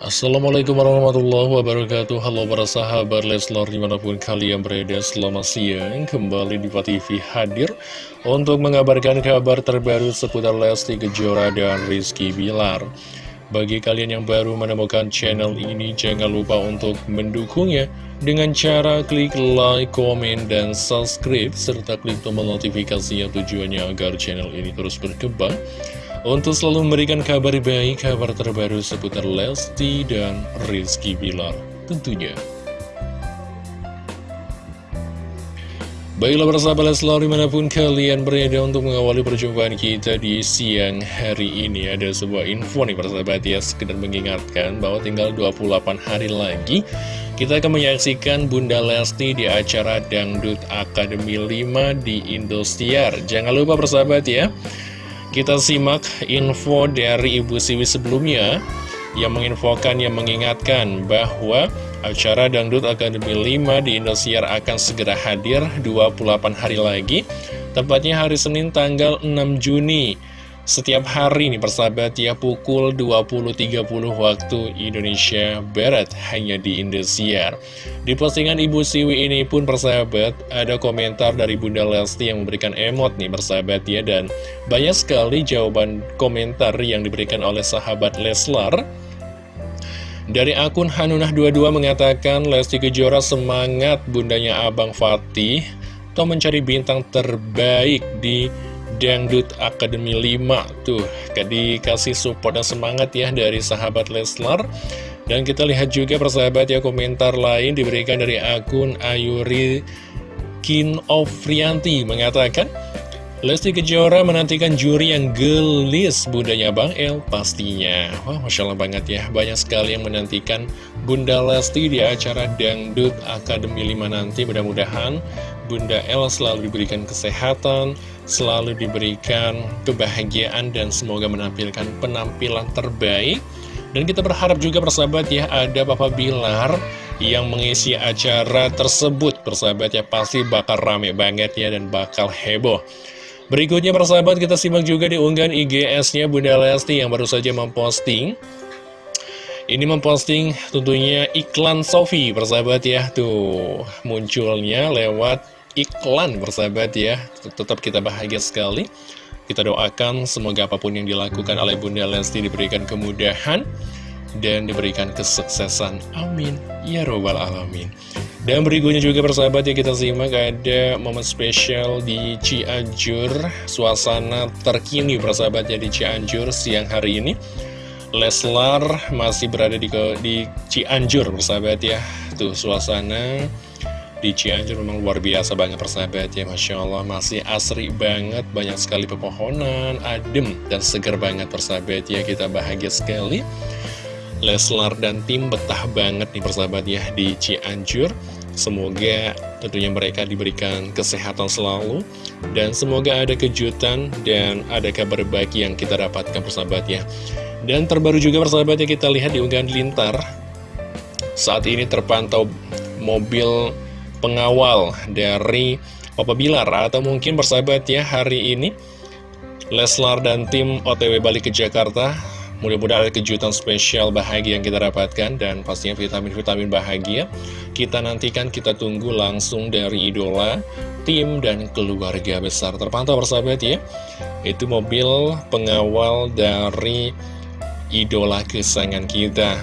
Assalamualaikum warahmatullahi wabarakatuh. Halo para sahabat Leslar di mana pun kalian berada Selamat siang. Kembali di TV hadir Untuk mengabarkan kabar terbaru seputar Lesti Kejora dan Rizky Bilar. Bagi kalian yang baru menemukan channel ini Jangan lupa untuk mendukungnya Dengan cara klik like, komen, dan subscribe Serta klik tombol notifikasinya tujuannya agar channel ini terus berkembang untuk selalu memberikan kabar baik, kabar terbaru seputar Lesti dan Rizky Bilar tentunya. Baiklah persahabat Leslar di mana pun kalian berada untuk mengawali perjumpaan kita di siang hari ini Ada sebuah info nih persahabat ya sekedar mengingatkan bahwa tinggal 28 hari lagi Kita akan menyaksikan Bunda Lesti di acara Dangdut Akademi 5 di Indosiar Jangan lupa persahabat ya kita simak info dari Ibu Siwi sebelumnya. Yang menginfokan, yang mengingatkan bahwa acara Dangdut Akademi 5 di Indosiar akan segera hadir 28 hari lagi, tepatnya hari Senin tanggal 6 Juni setiap hari nih persahabat ya pukul 20.30 waktu Indonesia Barat hanya di Indosiar. Di postingan Ibu Siwi ini pun persahabat ada komentar dari Bunda Lesti yang memberikan emot nih persahabat ya dan banyak sekali jawaban komentar yang diberikan oleh sahabat Leslar. Dari akun Hanunah22 mengatakan Lesti Kejora semangat bundanya Abang Fatih Toh mencari bintang terbaik di Dangdut Akademi 5 Tuh, dikasih support dan semangat ya dari sahabat Leslar. Dan kita lihat juga persahabat ya komentar lain diberikan dari akun Ayuri Kin Ofrianti mengatakan Lesti Kejora menantikan juri yang gelis bundanya Bang El pastinya. Wah Masya Allah banget ya. Banyak sekali yang menantikan Bunda Lesti di acara Dangdut Akademi 5 nanti. Mudah-mudahan Bunda El selalu diberikan kesehatan Selalu diberikan kebahagiaan Dan semoga menampilkan penampilan terbaik. Dan kita berharap juga persahabat ya Ada Papa Bilar yang mengisi acara tersebut. Persahabat ya pasti bakal rame banget ya Dan bakal heboh. Berikutnya persahabat kita simak juga di unggahan IGS-nya Bunda Lesti yang baru saja memposting. Ini memposting tentunya iklan Sofi persahabat ya. Tuh munculnya lewat iklan persahabat ya. Tetap kita bahagia sekali. Kita doakan semoga apa pun yang dilakukan oleh Bunda Lesti diberikan kemudahan Dan diberikan kesuksesan. Amin. Ya Robbal Alamin. Dan berikutnya juga persahabat ya kita simak ada momen spesial di Cianjur. Suasana terkini persahabat ya di Cianjur siang hari ini. Leslar masih berada di, di Cianjur persahabat ya. Tuh suasana di Cianjur memang luar biasa banget persahabat ya Masya Allah. Masih asri banget Banyak sekali pepohonan, adem dan segar banget persahabat ya. Kita bahagia sekali. Leslar dan tim betah banget nih persahabat ya di Cianjur. Semoga tentunya mereka diberikan kesehatan selalu Dan semoga ada kejutan dan ada kabar baik yang kita dapatkan persahabat ya. Dan terbaru juga persahabat ya kita lihat di unggahan lintar. Saat ini terpantau mobil pengawal dari Papa Bilar Atau mungkin persahabat ya hari ini Leslar dan tim OTW balik ke Jakarta Mudah-mudahan ada kejutan spesial bahagia yang kita dapatkan dan pastinya vitamin-vitamin bahagia kita nantikan, kita tunggu langsung dari idola, tim, dan keluarga besar. Terpantau persahabat ya, itu mobil pengawal dari idola kesayangan kita.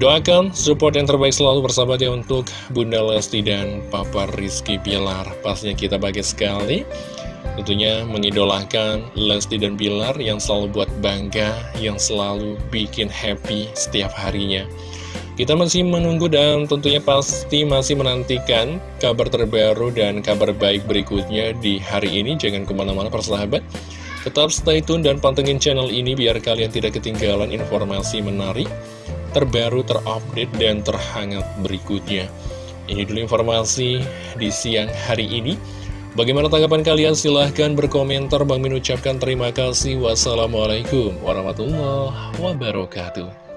Doakan support yang terbaik selalu persahabat ya untuk Bunda Lesti dan Papa Rizky Pilar. Pastinya kita bahagia sekali. Tentunya mengidolakan Lesti dan Bilar yang selalu buat bangga, yang selalu bikin happy setiap harinya. Kita masih menunggu dan tentunya pasti masih menantikan kabar terbaru dan kabar baik berikutnya di hari ini. Jangan ke mana-mana persahabat. Tetap stay tune dan pantengin channel ini biar kalian tidak ketinggalan informasi menarik, terbaru, terupdate, dan terhangat berikutnya. Ini dulu informasi di siang hari ini. Bagaimana tanggapan kalian? Silahkan berkomentar. Bang Min ucapkan terima kasih. Wassalamualaikum warahmatullahi wabarakatuh.